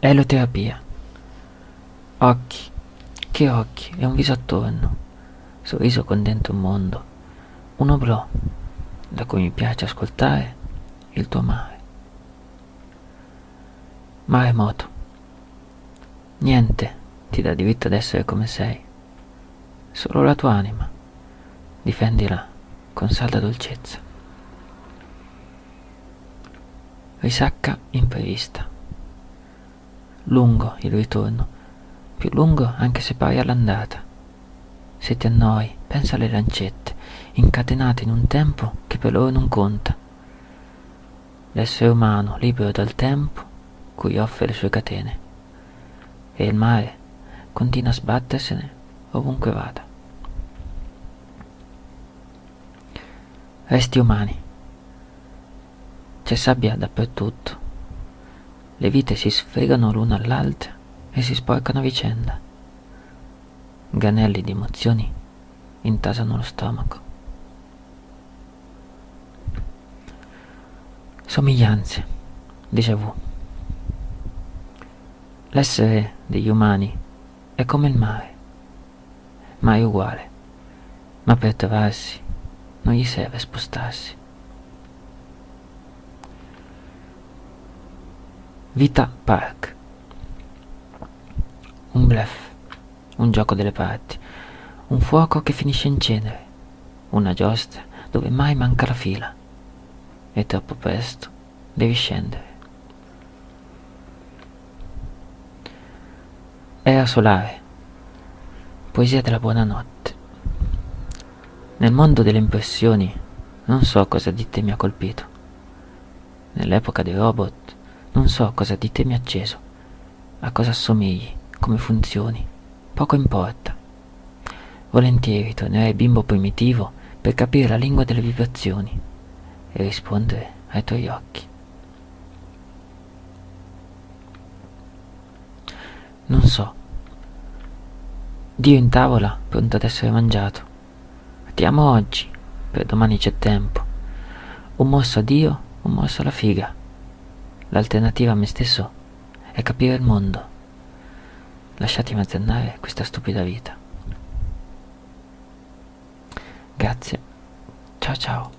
Eloterapia. Occhi. Che occhi? E un viso attorno. Sorriso con dentro un mondo. Un oblò, da cui mi piace ascoltare il tuo mare. Maremoto. Niente ti dà diritto ad essere come sei. Solo la tua anima. Difendila con salda dolcezza. Risacca imprevista. Lungo il ritorno, più lungo anche se pari all'andata. Se ti annoi, pensa alle lancette, incatenate in un tempo che per loro non conta. L'essere umano libero dal tempo cui offre le sue catene. E il mare continua a sbattersene ovunque vada. Resti umani. C'è sabbia dappertutto. Le vite si sfregano l'una all'altra e si sporcano a vicenda. Ganelli di emozioni intasano lo stomaco. Somiglianze, déjà vu. L'essere degli umani è come il mare, mai uguale, ma per trovarsi non gli serve spostarsi. Vita Park. Un bluff, un gioco delle parti, un fuoco che finisce in cenere, una giostra dove mai manca la fila e troppo presto devi scendere. Era solare, poesia della buonanotte. Nel mondo delle impressioni non so cosa di te mi ha colpito. Nell'epoca dei robot non so cosa di te mi ha acceso, a cosa assomigli, come funzioni, poco importa. Volentieri tornerei bimbo primitivo per capire la lingua delle vibrazioni e rispondere ai tuoi occhi. Non so. Dio in tavola, pronto ad essere mangiato. Ti amo oggi, per domani c'è tempo. Un morso a Dio, un morso alla figa. L'alternativa a me stesso è capire il mondo. Lasciatemi azzannare questa stupida vita. Grazie. Ciao ciao.